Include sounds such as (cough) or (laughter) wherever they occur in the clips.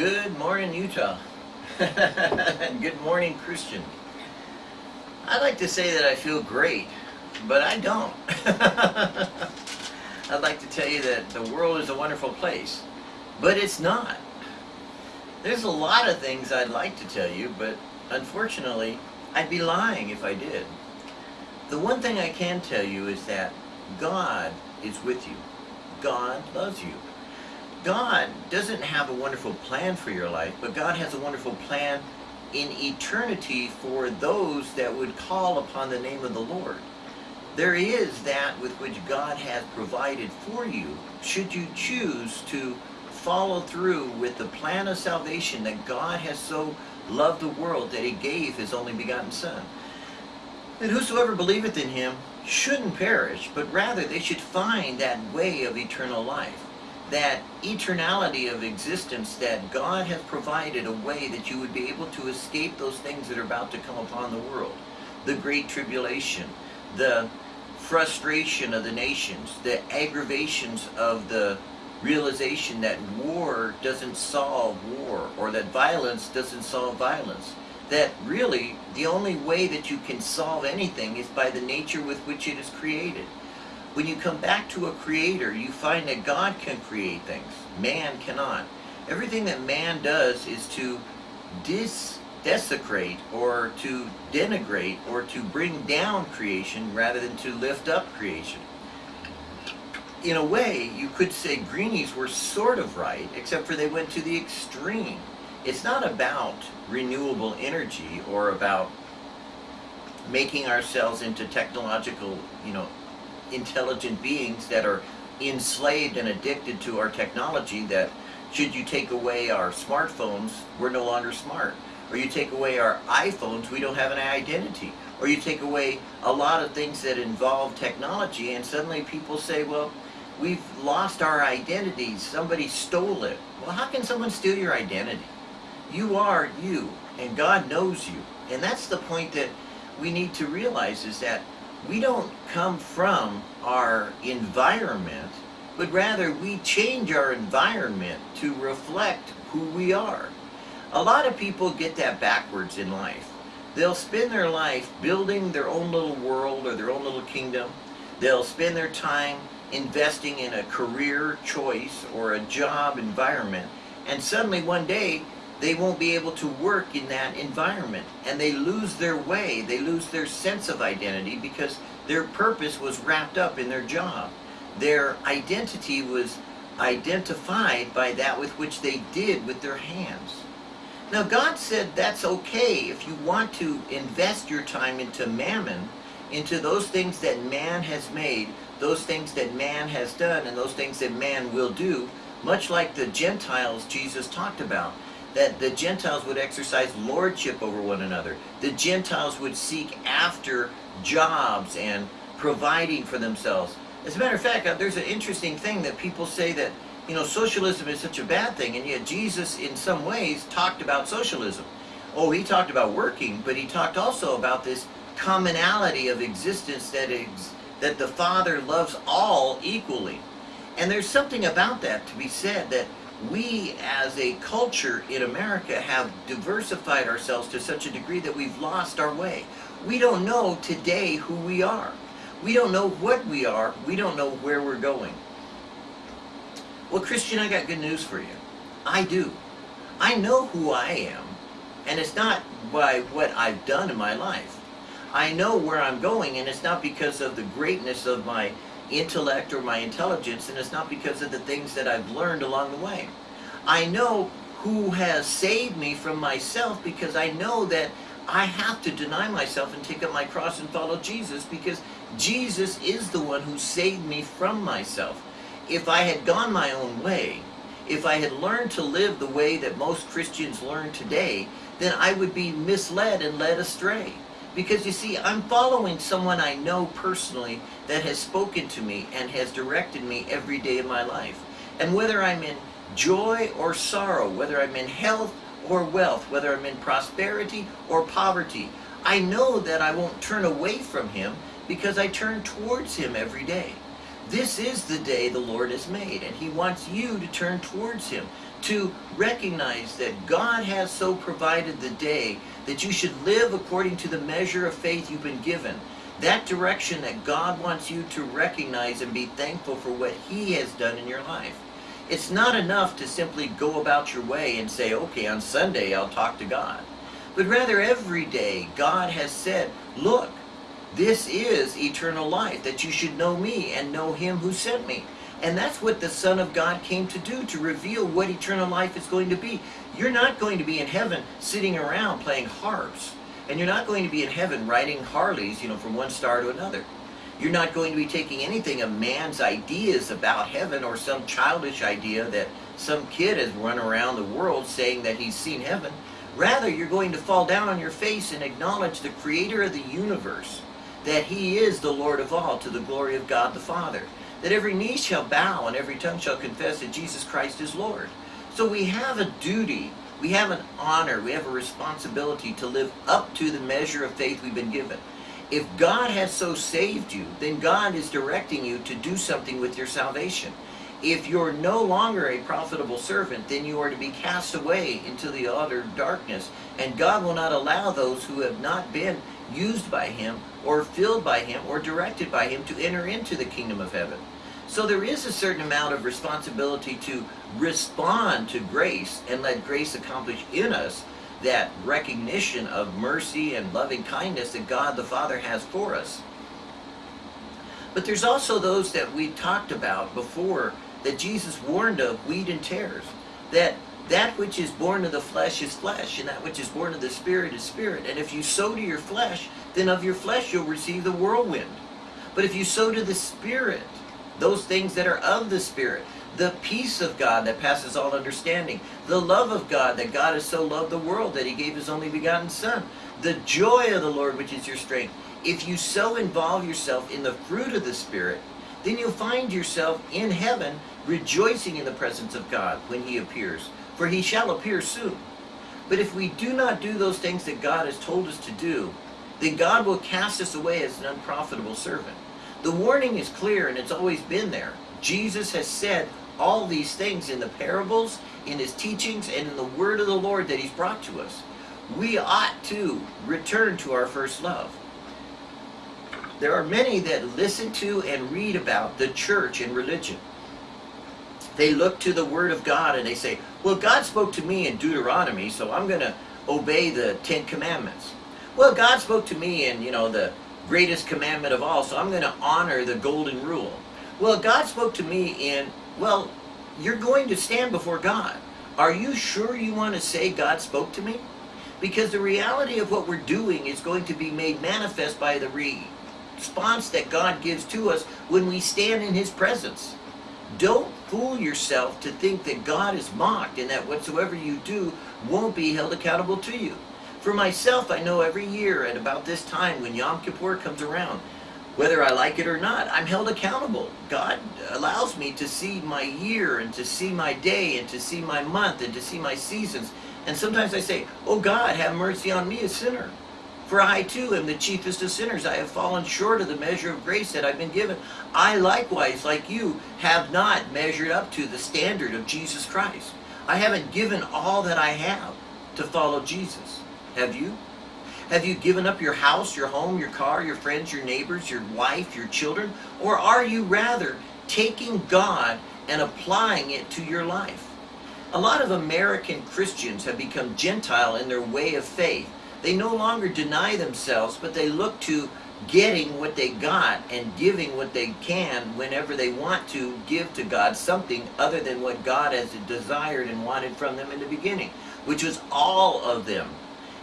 Good morning, Utah. (laughs) good morning, Christian. I'd like to say that I feel great, but I don't. (laughs) I'd like to tell you that the world is a wonderful place, but it's not. There's a lot of things I'd like to tell you, but unfortunately, I'd be lying if I did. The one thing I can tell you is that God is with you. God loves you. God doesn't have a wonderful plan for your life, but God has a wonderful plan in eternity for those that would call upon the name of the Lord. There is that with which God has provided for you, should you choose to follow through with the plan of salvation that God has so loved the world that he gave his only begotten Son. That whosoever believeth in him shouldn't perish, but rather they should find that way of eternal life that eternality of existence that God has provided a way that you would be able to escape those things that are about to come upon the world. The great tribulation, the frustration of the nations, the aggravations of the realization that war doesn't solve war or that violence doesn't solve violence. That really the only way that you can solve anything is by the nature with which it is created. When you come back to a creator, you find that God can create things. Man cannot. Everything that man does is to dis desecrate or to denigrate or to bring down creation rather than to lift up creation. In a way, you could say greenies were sort of right, except for they went to the extreme. It's not about renewable energy or about making ourselves into technological, you know, intelligent beings that are enslaved and addicted to our technology that should you take away our smartphones, we're no longer smart. Or you take away our iPhones, we don't have an identity. Or you take away a lot of things that involve technology and suddenly people say, well, we've lost our identities, somebody stole it. Well, how can someone steal your identity? You are you, and God knows you. And that's the point that we need to realize is that we don't come from our environment, but rather we change our environment to reflect who we are. A lot of people get that backwards in life. They'll spend their life building their own little world or their own little kingdom. They'll spend their time investing in a career choice or a job environment. And suddenly one day they won't be able to work in that environment. And they lose their way. They lose their sense of identity because their purpose was wrapped up in their job. Their identity was identified by that with which they did with their hands. Now God said that's okay if you want to invest your time into mammon into those things that man has made those things that man has done and those things that man will do much like the Gentiles Jesus talked about that the Gentiles would exercise lordship over one another. The Gentiles would seek after jobs and providing for themselves. As a matter of fact, uh, there's an interesting thing that people say that, you know, socialism is such a bad thing, and yet Jesus, in some ways, talked about socialism. Oh, he talked about working, but he talked also about this commonality of existence that, ex that the Father loves all equally. And there's something about that to be said that we as a culture in America have diversified ourselves to such a degree that we've lost our way. We don't know today who we are. We don't know what we are. We don't know where we're going. Well, Christian, I got good news for you. I do. I know who I am, and it's not by what I've done in my life. I know where I'm going, and it's not because of the greatness of my intellect or my intelligence, and it's not because of the things that I've learned along the way. I know who has saved me from myself because I know that I have to deny myself and take up my cross and follow Jesus because Jesus is the one who saved me from myself. If I had gone my own way, if I had learned to live the way that most Christians learn today, then I would be misled and led astray. Because you see, I'm following someone I know personally that has spoken to me and has directed me every day of my life. And whether I'm in joy or sorrow, whether I'm in health or wealth, whether I'm in prosperity or poverty, I know that I won't turn away from Him because I turn towards Him every day. This is the day the Lord has made, and He wants you to turn towards Him, to recognize that God has so provided the day that you should live according to the measure of faith you've been given. That direction that God wants you to recognize and be thankful for what He has done in your life. It's not enough to simply go about your way and say, okay, on Sunday I'll talk to God. But rather every day God has said, look, this is eternal life, that you should know me and know him who sent me. And that's what the Son of God came to do, to reveal what eternal life is going to be. You're not going to be in heaven sitting around playing harps. And you're not going to be in heaven riding Harleys, you know, from one star to another. You're not going to be taking anything of man's ideas about heaven or some childish idea that some kid has run around the world saying that he's seen heaven. Rather, you're going to fall down on your face and acknowledge the creator of the universe, that he is the Lord of all to the glory of God the Father, that every knee shall bow and every tongue shall confess that Jesus Christ is Lord. So we have a duty, we have an honor, we have a responsibility to live up to the measure of faith we've been given. If God has so saved you, then God is directing you to do something with your salvation. If you're no longer a profitable servant, then you are to be cast away into the utter darkness. And God will not allow those who have not been used by Him, or filled by Him, or directed by Him to enter into the kingdom of heaven. So there is a certain amount of responsibility to respond to grace and let grace accomplish in us that recognition of mercy and loving kindness that God the Father has for us. But there's also those that we talked about before that Jesus warned of wheat and tares. That that which is born of the flesh is flesh, and that which is born of the spirit is spirit. And if you sow to your flesh, then of your flesh you'll receive the whirlwind. But if you sow to the spirit, those things that are of the spirit, the peace of God that passes all understanding, the love of God that God has so loved the world that he gave his only begotten Son, the joy of the Lord which is your strength. If you so involve yourself in the fruit of the Spirit, then you'll find yourself in heaven rejoicing in the presence of God when he appears, for he shall appear soon. But if we do not do those things that God has told us to do, then God will cast us away as an unprofitable servant. The warning is clear and it's always been there. Jesus has said all these things in the parables, in his teachings, and in the word of the Lord that he's brought to us. We ought to return to our first love. There are many that listen to and read about the church and religion. They look to the word of God and they say, well, God spoke to me in Deuteronomy, so I'm going to obey the Ten Commandments. Well, God spoke to me in, you know, the greatest commandment of all, so I'm going to honor the golden rule. Well, God spoke to me in, well, you're going to stand before God. Are you sure you want to say God spoke to me? Because the reality of what we're doing is going to be made manifest by the response that God gives to us when we stand in His presence. Don't fool yourself to think that God is mocked and that whatsoever you do won't be held accountable to you. For myself, I know every year at about this time when Yom Kippur comes around, whether I like it or not, I'm held accountable. God allows me to see my year and to see my day and to see my month and to see my seasons. And sometimes I say, Oh God, have mercy on me, a sinner. For I too am the chiefest of sinners. I have fallen short of the measure of grace that I've been given. I likewise, like you, have not measured up to the standard of Jesus Christ. I haven't given all that I have to follow Jesus. Have you? Have you given up your house, your home, your car, your friends, your neighbors, your wife, your children? Or are you rather taking God and applying it to your life? A lot of American Christians have become Gentile in their way of faith. They no longer deny themselves, but they look to getting what they got and giving what they can whenever they want to give to God something other than what God has desired and wanted from them in the beginning, which was all of them.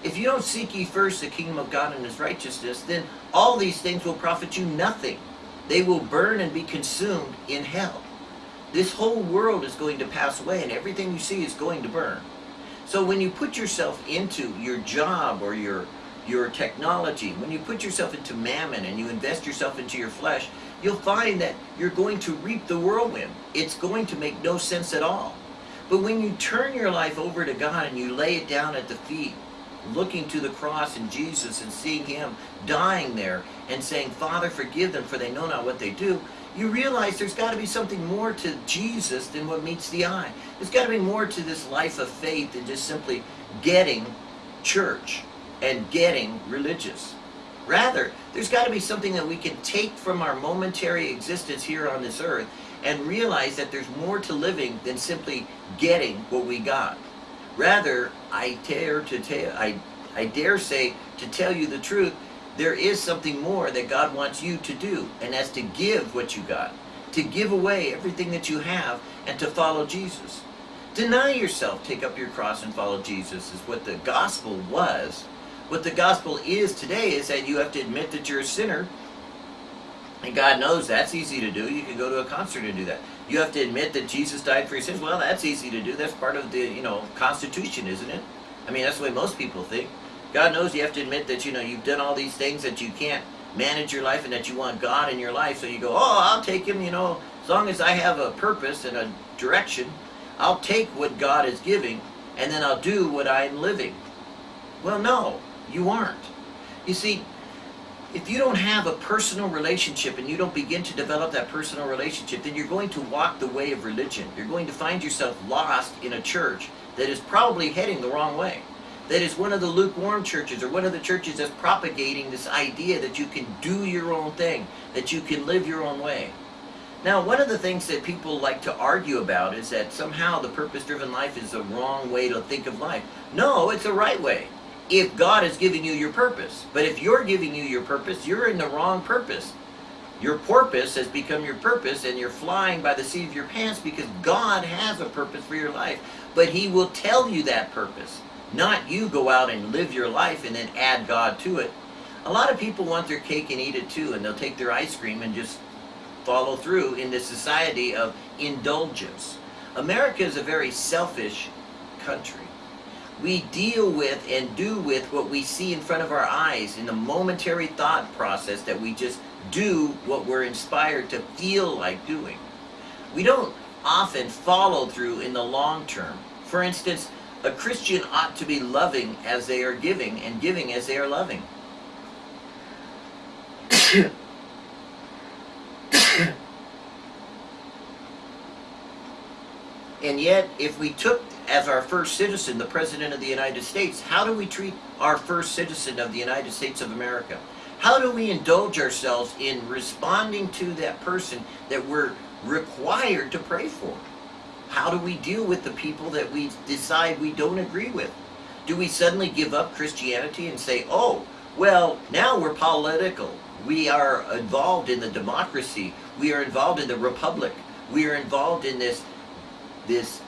If you don't seek ye first the kingdom of God and his righteousness, then all these things will profit you nothing. They will burn and be consumed in hell. This whole world is going to pass away and everything you see is going to burn. So when you put yourself into your job or your your technology, when you put yourself into mammon and you invest yourself into your flesh, you'll find that you're going to reap the whirlwind. It's going to make no sense at all. But when you turn your life over to God and you lay it down at the feet looking to the cross and Jesus and seeing him dying there and saying, Father, forgive them for they know not what they do, you realize there's got to be something more to Jesus than what meets the eye. There's got to be more to this life of faith than just simply getting church and getting religious. Rather, there's got to be something that we can take from our momentary existence here on this earth and realize that there's more to living than simply getting what we got. Rather, I dare to tell, I, I dare say to tell you the truth, there is something more that God wants you to do, and that's to give what you got, to give away everything that you have, and to follow Jesus. Deny yourself, take up your cross, and follow Jesus is what the gospel was. What the gospel is today is that you have to admit that you're a sinner, and God knows that's easy to do. You can go to a concert and do that. You have to admit that Jesus died for your sins. Well, that's easy to do. That's part of the, you know, Constitution, isn't it? I mean, that's the way most people think. God knows you have to admit that, you know, you've done all these things that you can't manage your life and that you want God in your life. So you go, oh, I'll take him, you know, as long as I have a purpose and a direction, I'll take what God is giving and then I'll do what I'm living. Well, no, you aren't. You see, if you don't have a personal relationship and you don't begin to develop that personal relationship, then you're going to walk the way of religion. You're going to find yourself lost in a church that is probably heading the wrong way that is one of the lukewarm churches or one of the churches that's propagating this idea that you can do your own thing, that you can live your own way. Now, one of the things that people like to argue about is that somehow the purpose-driven life is the wrong way to think of life. No, it's the right way. If God is giving you your purpose. But if you're giving you your purpose, you're in the wrong purpose. Your porpoise has become your purpose and you're flying by the seat of your pants because God has a purpose for your life. But He will tell you that purpose. Not you go out and live your life and then add God to it. A lot of people want their cake and eat it too, and they'll take their ice cream and just follow through in this society of indulgence. America is a very selfish country. We deal with and do with what we see in front of our eyes in the momentary thought process that we just do what we're inspired to feel like doing. We don't often follow through in the long term. For instance, a Christian ought to be loving as they are giving and giving as they are loving. (coughs) and yet, if we took as our first citizen the President of the United States, how do we treat our first citizen of the United States of America? How do we indulge ourselves in responding to that person that we're required to pray for? How do we deal with the people that we decide we don't agree with? Do we suddenly give up Christianity and say, oh, well, now we're political. We are involved in the democracy. We are involved in the republic. We are involved in this, this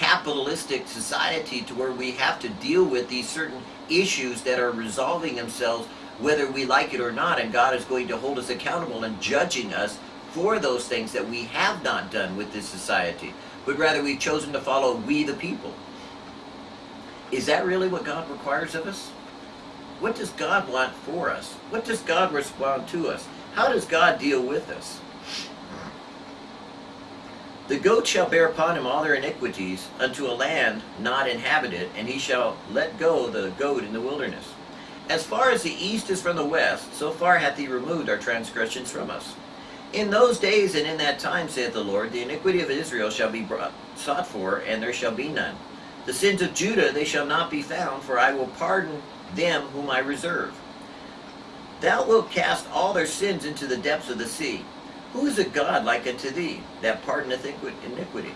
capitalistic society to where we have to deal with these certain issues that are resolving themselves whether we like it or not and God is going to hold us accountable and judging us for those things that we have not done with this society but rather we've chosen to follow we the people. Is that really what God requires of us? What does God want for us? What does God respond to us? How does God deal with us? The goat shall bear upon him all their iniquities unto a land not inhabited, and he shall let go the goat in the wilderness. As far as the east is from the west, so far hath he removed our transgressions from us. In those days and in that time, saith the Lord, the iniquity of Israel shall be brought, sought for, and there shall be none. The sins of Judah they shall not be found, for I will pardon them whom I reserve. Thou wilt cast all their sins into the depths of the sea. Who is a God like unto thee, that pardoneth iniquity?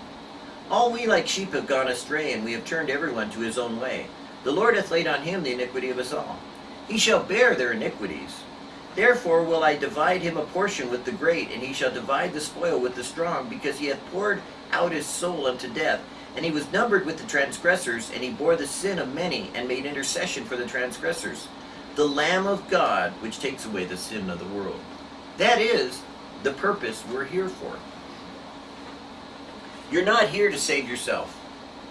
All we like sheep have gone astray, and we have turned everyone to his own way. The Lord hath laid on him the iniquity of us all. He shall bear their iniquities. Therefore will I divide him a portion with the great, and he shall divide the spoil with the strong, because he hath poured out his soul unto death. And he was numbered with the transgressors, and he bore the sin of many, and made intercession for the transgressors. The Lamb of God, which takes away the sin of the world. That is the purpose we're here for. You're not here to save yourself.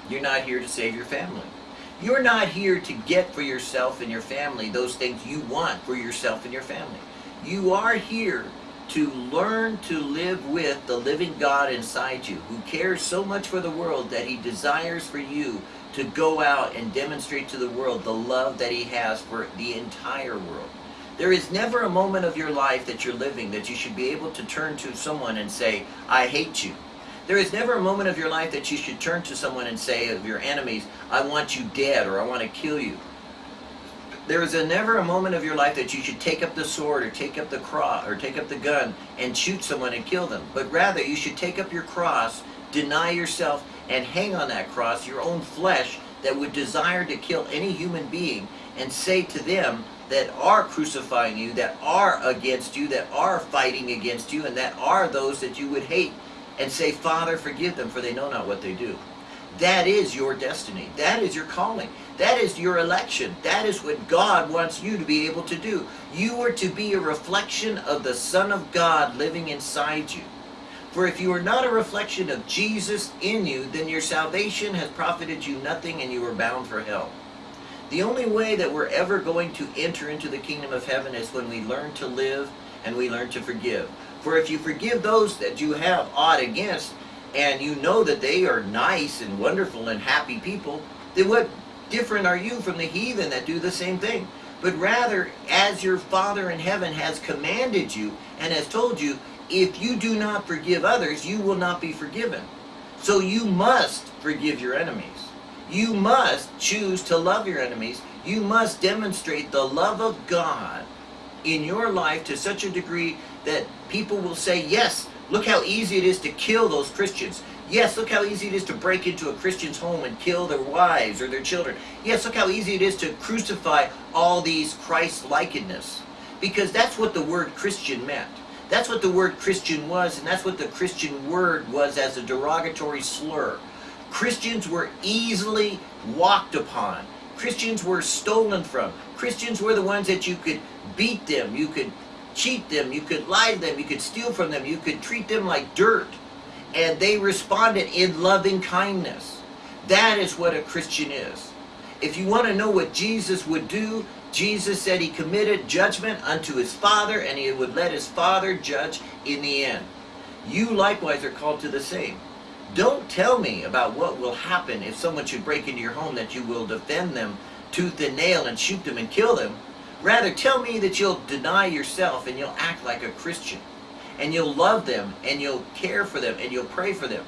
You're not here to save your family. You're not here to get for yourself and your family those things you want for yourself and your family. You are here to learn to live with the living God inside you who cares so much for the world that he desires for you to go out and demonstrate to the world the love that he has for the entire world. There is never a moment of your life that you're living that you should be able to turn to someone and say, I hate you. There is never a moment of your life that you should turn to someone and say of your enemies, I want you dead or I want to kill you. There is a, never a moment of your life that you should take up the sword or take up the cross or take up the gun and shoot someone and kill them. But rather you should take up your cross, deny yourself, and hang on that cross your own flesh that would desire to kill any human being and say to them, that are crucifying you, that are against you, that are fighting against you, and that are those that you would hate, and say, Father, forgive them, for they know not what they do. That is your destiny. That is your calling. That is your election. That is what God wants you to be able to do. You are to be a reflection of the Son of God living inside you. For if you are not a reflection of Jesus in you, then your salvation has profited you nothing and you are bound for hell. The only way that we're ever going to enter into the kingdom of heaven is when we learn to live and we learn to forgive. For if you forgive those that you have aught against, and you know that they are nice and wonderful and happy people, then what different are you from the heathen that do the same thing? But rather, as your Father in heaven has commanded you and has told you, if you do not forgive others, you will not be forgiven. So you must forgive your enemies. You must choose to love your enemies. You must demonstrate the love of God in your life to such a degree that people will say, yes, look how easy it is to kill those Christians. Yes, look how easy it is to break into a Christian's home and kill their wives or their children. Yes, look how easy it is to crucify all these Christ-likeness. Because that's what the word Christian meant. That's what the word Christian was, and that's what the Christian word was as a derogatory slur. Christians were easily walked upon. Christians were stolen from. Christians were the ones that you could beat them, you could cheat them, you could lie to them, you could steal from them, you could treat them like dirt. And they responded in loving kindness. That is what a Christian is. If you want to know what Jesus would do, Jesus said he committed judgment unto his Father and he would let his Father judge in the end. You likewise are called to the same. Don't tell me about what will happen if someone should break into your home that you will defend them tooth and nail and shoot them and kill them. Rather, tell me that you'll deny yourself and you'll act like a Christian. And you'll love them and you'll care for them and you'll pray for them.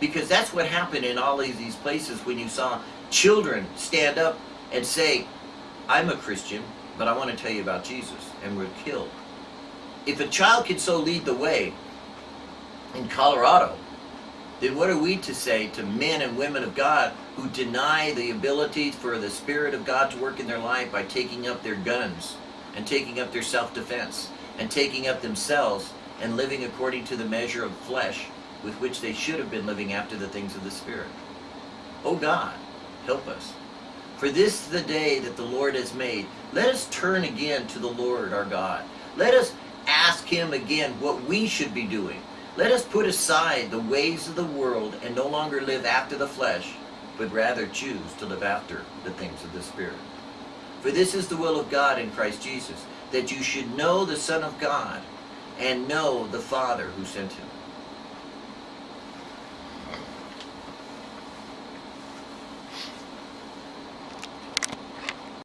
Because that's what happened in all of these places when you saw children stand up and say, I'm a Christian, but I want to tell you about Jesus, and were killed. If a child can so lead the way in Colorado, then what are we to say to men and women of God who deny the ability for the Spirit of God to work in their life by taking up their guns and taking up their self-defense and taking up themselves and living according to the measure of flesh with which they should have been living after the things of the Spirit? Oh God, help us. For this is the day that the Lord has made. Let us turn again to the Lord our God. Let us ask Him again what we should be doing. Let us put aside the ways of the world and no longer live after the flesh, but rather choose to live after the things of the Spirit. For this is the will of God in Christ Jesus, that you should know the Son of God and know the Father who sent him.